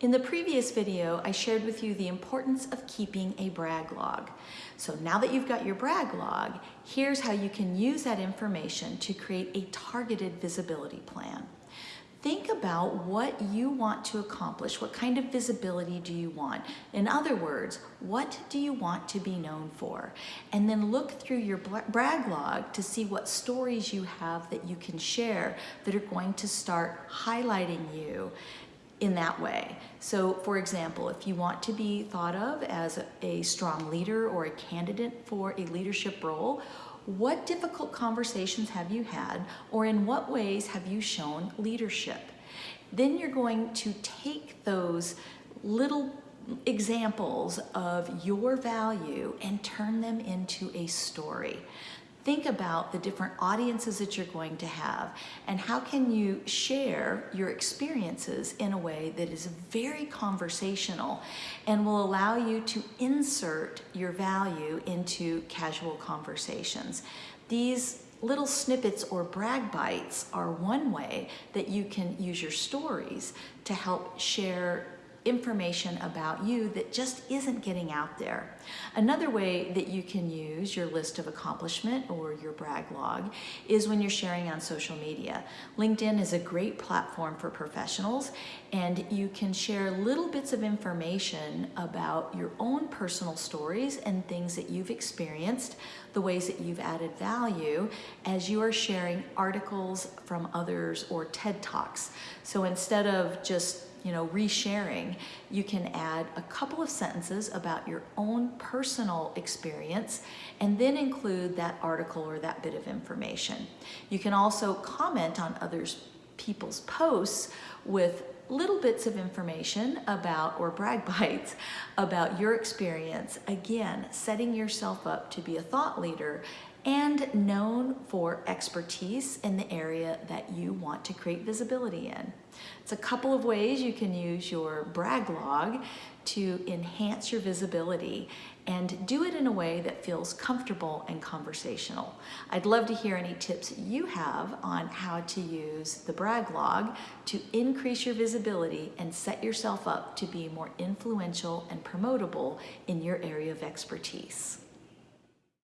In the previous video, I shared with you the importance of keeping a brag log. So now that you've got your brag log, here's how you can use that information to create a targeted visibility plan. Think about what you want to accomplish. What kind of visibility do you want? In other words, what do you want to be known for? And then look through your brag log to see what stories you have that you can share that are going to start highlighting you in that way. So for example, if you want to be thought of as a strong leader or a candidate for a leadership role, what difficult conversations have you had or in what ways have you shown leadership? Then you're going to take those little examples of your value and turn them into a story think about the different audiences that you're going to have and how can you share your experiences in a way that is very conversational and will allow you to insert your value into casual conversations. These little snippets or brag bites are one way that you can use your stories to help share information about you that just isn't getting out there. Another way that you can use your list of accomplishment or your brag log is when you're sharing on social media. LinkedIn is a great platform for professionals and you can share little bits of information about your own personal stories and things that you've experienced, the ways that you've added value as you are sharing articles from others or TED Talks. So instead of just you know, resharing, you can add a couple of sentences about your own personal experience and then include that article or that bit of information. You can also comment on others people's posts with little bits of information about or brag bites about your experience again setting yourself up to be a thought leader and known for expertise in the area that you want to create visibility in. It's a couple of ways you can use your brag log to enhance your visibility and do it in a way that feels comfortable and conversational. I'd love to hear any tips you have on how to use the brag log to increase your visibility and set yourself up to be more influential and promotable in your area of expertise.